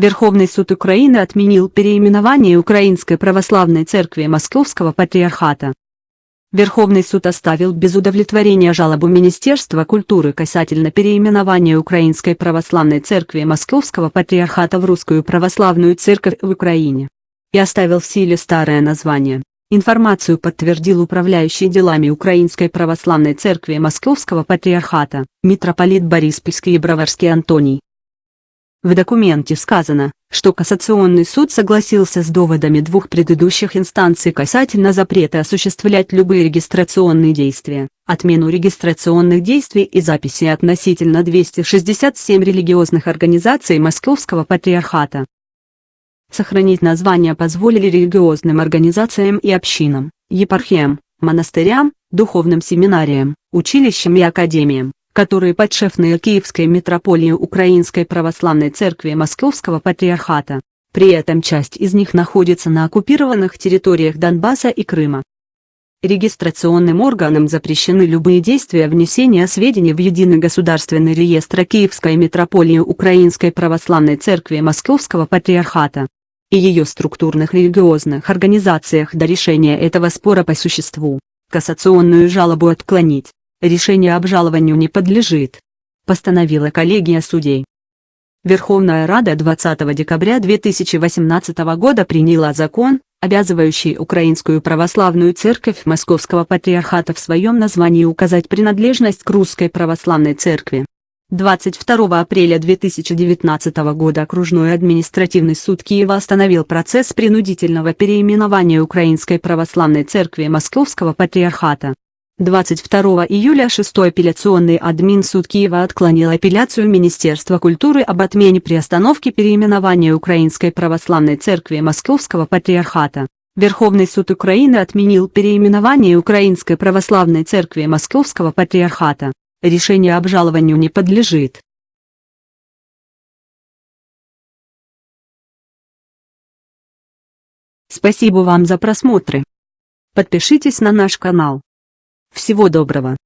Верховный суд Украины отменил переименование Украинской Православной Церкви Московского Патриархата. Верховный суд оставил без удовлетворения жалобу Министерства культуры касательно переименования Украинской Православной Церкви Московского Патриархата в Русскую Православную Церковь в Украине. И оставил в силе старое название. Информацию подтвердил управляющий делами Украинской Православной Церкви Московского Патриархата, митрополит Бориспольский и Броварский Антоний. В документе сказано, что Кассационный суд согласился с доводами двух предыдущих инстанций касательно запрета осуществлять любые регистрационные действия, отмену регистрационных действий и записи относительно 267 религиозных организаций Московского Патриархата. Сохранить название позволили религиозным организациям и общинам, епархиям, монастырям, духовным семинариям, училищам и академиям которые подшефные Киевской митрополии Украинской Православной Церкви Московского Патриархата. При этом часть из них находится на оккупированных территориях Донбасса и Крыма. Регистрационным органам запрещены любые действия внесения сведений в Единый государственный реестр Киевской митрополии Украинской Православной Церкви Московского Патриархата и ее структурных религиозных организациях до решения этого спора по существу. Кассационную жалобу отклонить. Решение обжалованию не подлежит. Постановила коллегия судей. Верховная Рада 20 декабря 2018 года приняла закон, обязывающий Украинскую Православную Церковь Московского Патриархата в своем названии указать принадлежность к Русской Православной Церкви. 22 апреля 2019 года Окружной административный суд Киева остановил процесс принудительного переименования Украинской Православной Церкви Московского Патриархата. 22 июля 6 апелляционный админсуд Киева отклонил апелляцию Министерства культуры об отмене приостановки переименования Украинской Православной Церкви Московского Патриархата. Верховный суд Украины отменил переименование Украинской Православной Церкви Московского Патриархата. Решение обжалованию не подлежит. Спасибо вам за просмотры. Подпишитесь на наш канал. Всего доброго!